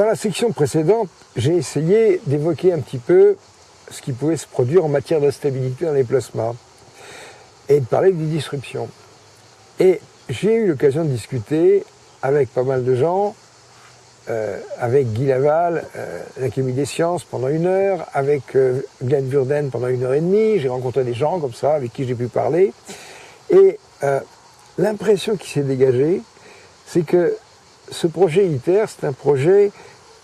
Dans la section précédente, j'ai essayé d'évoquer un petit peu ce qui pouvait se produire en matière d'instabilité dans les plasmas et de parler des disruptions. Et j'ai eu l'occasion de discuter avec pas mal de gens, euh, avec Guy Laval, euh, l'Académie des sciences, pendant une heure, avec euh, Glenn Burden pendant une heure et demie. J'ai rencontré des gens comme ça avec qui j'ai pu parler. Et l'impression qui s'est dégagée, c'est que ce projet ITER, c'est un projet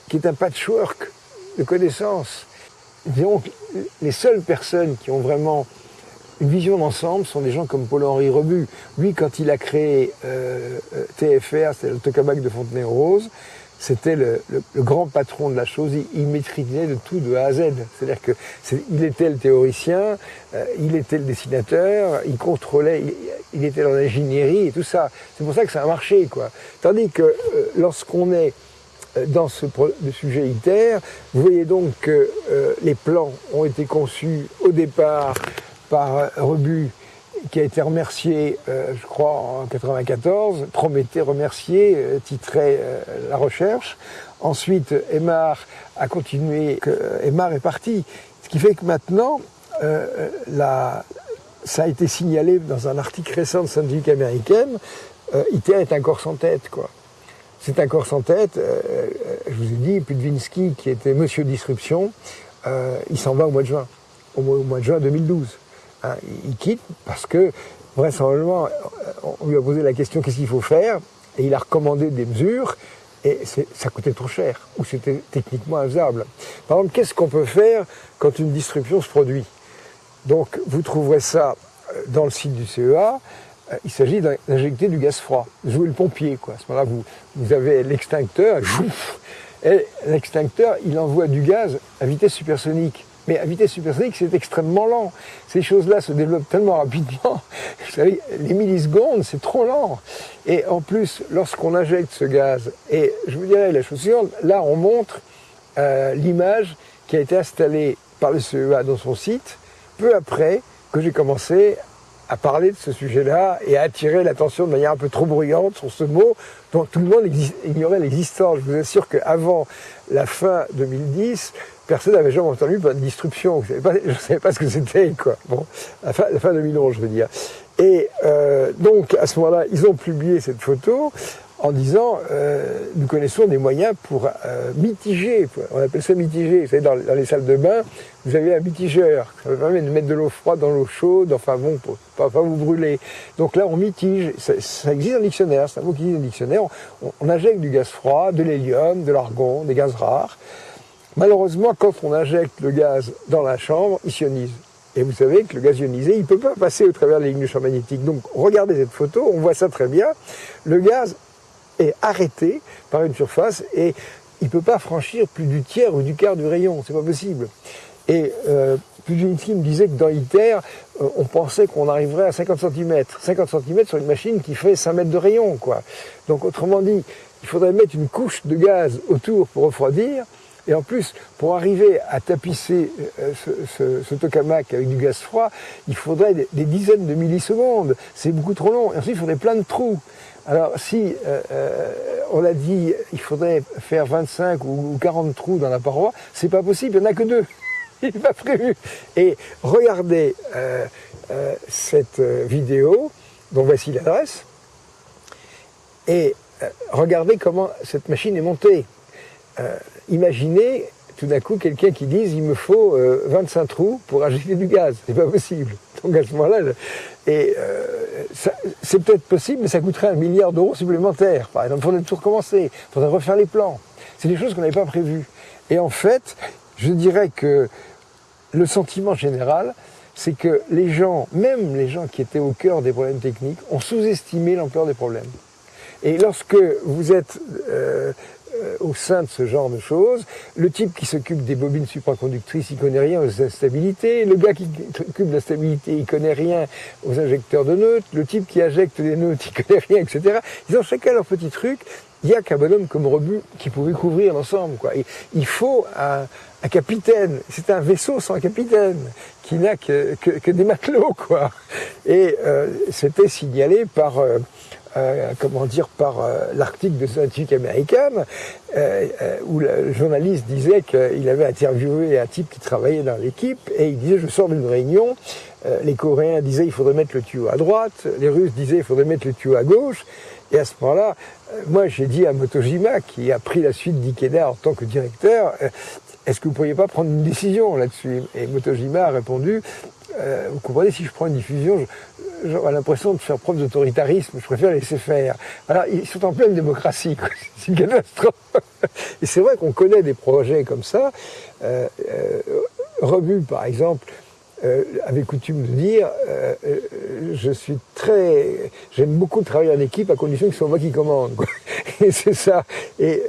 qui est un patchwork de connaissances. Donc, les seules personnes qui ont vraiment une vision d'ensemble sont des gens comme Paul-Henri Rebu. Lui, quand il a créé euh, euh TFR, le tokamak de Fontenay-aux-Roses, c'était le, grand patron de la chose, il, maîtrisait de tout de A à Z. C'est-à-dire que il était le théoricien, euh, il était le dessinateur, il contrôlait, il, était dans l'ingénierie et tout ça. C'est pour ça que ça a marché, quoi. Tandis que euh, lorsqu'on est dans ce, sujet ITER, vous voyez donc que euh, les plans ont été conçus au départ par Rebu qui a été remercié, euh, je crois, en 94, Prométhée remercié, euh, euh, la recherche. Ensuite, Aymar a continué, que, est parti. Ce qui fait que maintenant, ça a été signalé dans un article récent de scientifique américaine, ITER est un corps sans tête, quoi. C'est un corps sans tête. je vous ai dit, Pudvinsky, qui était Monsieur Disruption, il s'en va au mois de juin, au mois, de juin 2012. Hein, il quitte parce que vraisemblablement, on lui a posé la question qu'est-ce qu'il faut faire et il a recommandé des mesures et ça coûtait trop cher ou c'était techniquement infaisable. Par exemple, qu'est-ce qu'on peut faire quand une disruption se produit? Donc, vous trouverez ça euh, dans le site du CEA. Euh, il s'agit d'injecter du gaz froid, jouer le pompier. Quoi. À ce moment-là, vous, avez l'extincteur, et l'extincteur, il envoie du gaz à vitesse supersonique. Mais à vitesse supersonique, c'est extrêmement lent. Ces choses-là se développent tellement rapidement. Vous savez, les millisecondes, c'est trop lent. Et en plus, lorsqu'on injecte ce gaz, et je vous dirais la chose suivante, là, on montre euh, l'image qui a été installée par le CEA dans son site, peu après que j'ai commencé à parler de ce sujet-là et à attirer l'attention de manière un peu trop bruyante sur ce mot dont tout le monde ignorait l'existence. Je vous assure qu'avant la fin 2010, personne n'avait jamais entendu parler de disruption. Je ne savais pas ce que c'était, quoi. Bon, la fin, la fin 2011, je veux dire. Et euh, donc, à ce moment-là, ils ont publié cette photo en disant euh, nous connaissons des moyens pour euh, mitiger, on appelle ça mitiger, vous savez, dans, les salles de bain, vous avez un mitigeur, ça permet de mettre de l'eau froide dans l'eau chaude, enfin bon, pour pas, pas vous brûler. Donc là, on mitige, ça, ça existe dans le dictionnaire, c'est un mot qui existe dans le dictionnaire, on, on injecte du gaz froid, de l'hélium, de l'argon, des gaz rares, Malheureusement, quand on injecte le gaz dans la chambre, il sionise. Et vous savez que le gaz ionisé, il ne peut pas passer au travers des lignes de champ magnétique. Donc, regardez cette photo, on voit ça très bien. Le gaz est arrêté par une surface et il ne peut pas franchir plus du tiers ou du quart du rayon. C'est pas possible. Et euh, Puginski me disait que dans ITER, euh, on pensait qu'on arriverait à 50 cm. 50 cm sur une machine qui fait 5 mètres de rayon, quoi. Donc, autrement dit, il faudrait mettre une couche de gaz autour pour refroidir. Et en plus, pour arriver à tapisser euh, ce, ce, tokamak avec du gaz froid, il faudrait des, dizaines de millisecondes. C'est beaucoup trop long. Et ensuite, il faudrait plein de trous. Alors, si euh, euh, on l'a dit, il faudrait faire 25 ou 40 trous dans la paroi, c'est pas possible. Il n'y en a que deux. Il n'est pas prévu. Et regardez euh, euh cette vidéo, dont voici l'adresse, et regardez comment cette machine est montée. Imaginez tout d'un coup quelqu'un qui dise il me faut euh, 25 trous pour injecter du gaz. C'est pas possible. Donc à ce moment-là, euh, c'est peut-être possible, mais ça coûterait un milliard d'euros supplémentaires. Par exemple, il faudrait tout recommencer, il faudrait refaire les plans. C'est des choses qu'on n'avait pas prévues. Et en fait, je dirais que le sentiment général, c'est que les gens, même les gens qui étaient au cœur des problèmes techniques, ont sous-estimé l'ampleur des problèmes. Et lorsque vous êtes euh, au sein de ce genre de choses. Le type qui s'occupe des bobines supraconductrices, il connaît rien aux instabilités. Le gars qui s'occupe de la stabilité, il connaît rien aux injecteurs de neutres. Le type qui injecte des neutres, il connaît rien, etc. Ils ont chacun leur petit truc. Il y a qu'un bonhomme comme Rebu qui pouvait couvrir l'ensemble. Quoi. il faut un, capitaine. C'est un vaisseau sans capitaine qui n'a que, des matelots, quoi. Et euh, c'était signalé par euh, euh, comment dire, par euh, l'article de scientifique américaine, euh, où le journaliste disait qu'il avait interviewé un type qui travaillait dans l'équipe, et il disait, je sors d'une réunion, les Coréens disaient il faudrait mettre le tuyau à droite, les Russes disaient il faudrait mettre le tuyau à gauche, et à ce moment-là, moi j'ai dit à Motojima, qui a pris la suite d'Ikeda en tant que directeur, est-ce que vous ne pourriez pas prendre une décision là-dessus? Et Motojima a répondu, vous comprenez, si je prends une diffusion, j'ai l'impression de faire preuve d'autoritarisme, je préfère laisser faire. Alors, ils sont en pleine démocratie, c'est une catastrophe. Et c'est vrai qu'on connaît des projets comme ça. Euh, euh Rebu, par exemple, euh, avait coutume de dire euh, euh, je suis très j'aime beaucoup travailler en équipe à condition que ce soit moi qui commande et c'est ça et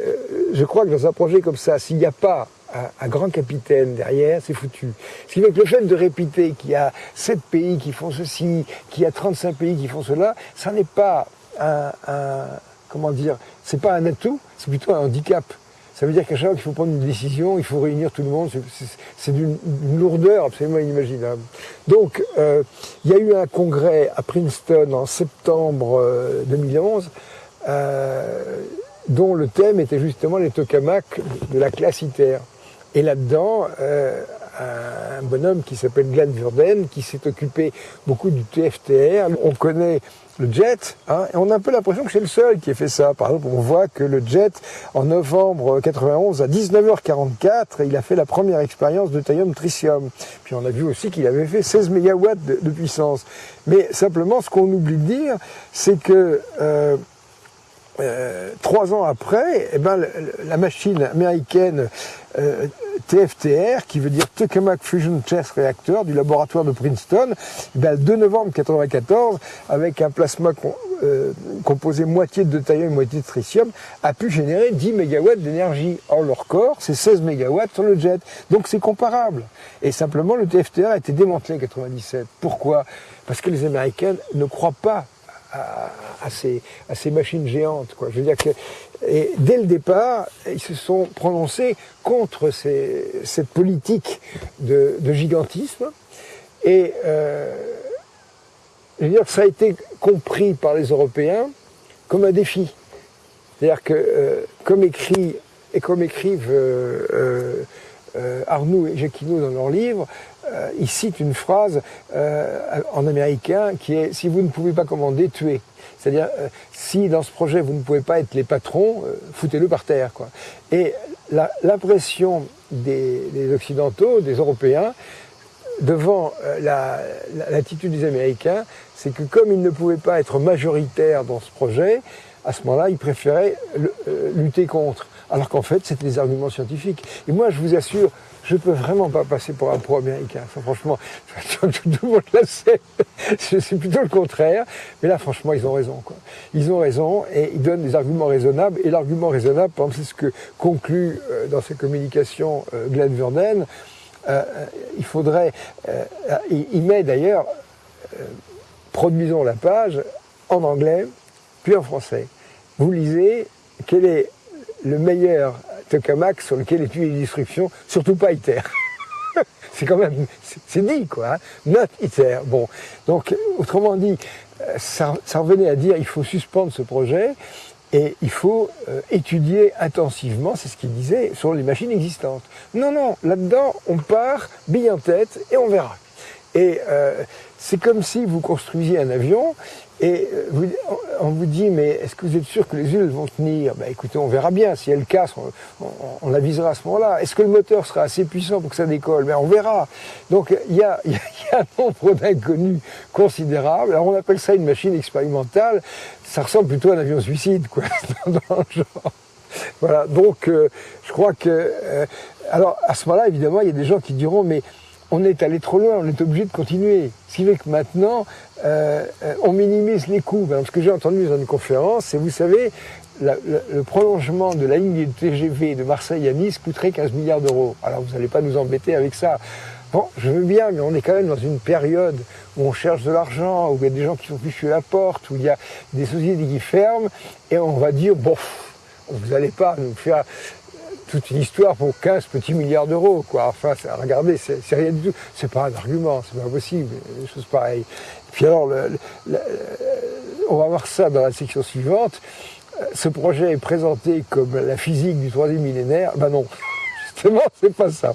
je crois que dans un projet comme ça s'il n'y a pas un, grand capitaine derrière, c'est foutu. Ce qui veut que le fait de répéter qu'il y a 7 pays qui font ceci, qu'il y a 35 pays qui font cela, ça n'est pas un, comment dire, c'est pas un atout, c'est plutôt un handicap. Ça veut dire qu'à chaque fois qu'il faut prendre une décision, il faut réunir tout le monde. C'est d'une lourdeur absolument inimaginable. Donc, euh, il y a eu un congrès à Princeton en septembre 2011 euh, dont le thème était justement les tokamaks de la classe ITER. Et là-dedans, euh, un bonhomme qui s'appelle Glenn Verden, qui s'est occupé beaucoup du TFTR. On connaît le jet, hein, et on a un peu l'impression que c'est le seul qui ait fait ça. Par exemple, on voit que le jet, en novembre 91, à 19h44, il a fait la première expérience de thallium tritium. Puis on a vu aussi qu'il avait fait 16 MW de, puissance. Mais simplement, ce qu'on oublie de dire, c'est que... Euh, euh, trois ans après, eh ben, la machine américaine euh, TFTR, qui veut dire Tokamak Fusion Test Reactor du laboratoire de Princeton, eh ben, le 2 novembre 1994, avec un plasma euh, composé moitié de deutérium et moitié de tritium, a pu générer 10 MW d'énergie. Or, leur corps, c'est 16 MW sur le jet. Donc c'est comparable. Et simplement, le TFTR a été démantelé en 1997. Pourquoi? Parce que les Américains ne croient pas à, ces, machines géantes. Quoi. Je veux dire que, dès le départ, ils se sont prononcés contre cette politique de, gigantisme. Et euh, je veux dire que ça a été compris par les Européens comme un défi. C'est-à-dire que, euh, comme écrit et comme écrivent euh, Arnoux et Jacquinot dans leur livre, euh, il cite une phrase euh, en américain qui est si vous ne pouvez pas commander, tuez. C'est-à-dire euh, si dans ce projet vous ne pouvez pas être les patrons, foutez-le par terre. Quoi. Et l'impression des, Occidentaux, des Européens, devant l'attitude des Américains, c'est que comme ils ne pouvaient pas être majoritaires dans ce projet, à ce moment-là, ils préféraient lutter contre. Alors qu'en fait, c'était des arguments scientifiques. Et moi, je vous assure, je ne peux vraiment pas passer pour un pro-américain. franchement, tout le monde le sait. C'est plutôt le contraire. Mais là, franchement, ils ont raison. Quoi. Ils ont raison et ils donnent des arguments raisonnables. Et l'argument raisonnable, c'est ce que conclut euh, dans ses communications euh, Glenn Verden. Euh, il faudrait, il met d'ailleurs, produisons la page en anglais, puis en français. Vous lisez, quel est le meilleur tokamak sur lequel est les instructions, surtout pas ITER. c'est quand même, c'est dit quoi, hein. not ITER. Bon, donc autrement dit, euh, ça, revenait à dire il faut suspendre ce projet et il faut euh, étudier intensivement, c'est ce qu'il disait, sur les machines existantes. Non, non, là-dedans, on part, bille en tête, et on verra. Et euh, c'est comme si vous construisiez un avion et euh, on vous dit, mais est-ce que vous êtes sûr que les huiles vont tenir? Ben, Écoutez, on verra bien. Si elles cassent, on, avisera à ce moment-là. Est-ce que le moteur sera assez puissant pour que ça décolle? Ben, On verra. Donc il y a, un nombre d'inconnus considérables. Alors on appelle ça une machine expérimentale. Ça ressemble plutôt à un avion suicide, quoi, dans le genre. Voilà, donc euh, je crois que... Euh, alors à ce moment-là, évidemment, il y a des gens qui diront, mais on est allé trop loin, on est obligé de continuer. Ce qui fait que maintenant, euh, on minimise les coûts. Ce que j'ai entendu dans une conférence, c'est, vous savez, le prolongement de la ligne de TGV de Marseille à Nice coûterait 15 milliards d'euros. Alors vous n'allez pas nous embêter avec ça. Bon, je veux bien, mais on est quand même dans une période où on cherche de l'argent, où il y a des gens qui sont fichus à la porte, où il y a des sociétés qui ferment, et on va dire, bon, vous n'allez pas nous faire toute une histoire pour 15 petits milliards d'euros, quoi. Enfin, regardez, c'est rien du tout. C'est pas un argument, c'est pas possible, des choses pareilles. puis alors, on va voir ça dans la section suivante. Euh, ce projet est présenté comme la physique du troisième millénaire. Ben non, justement, c'est pas ça.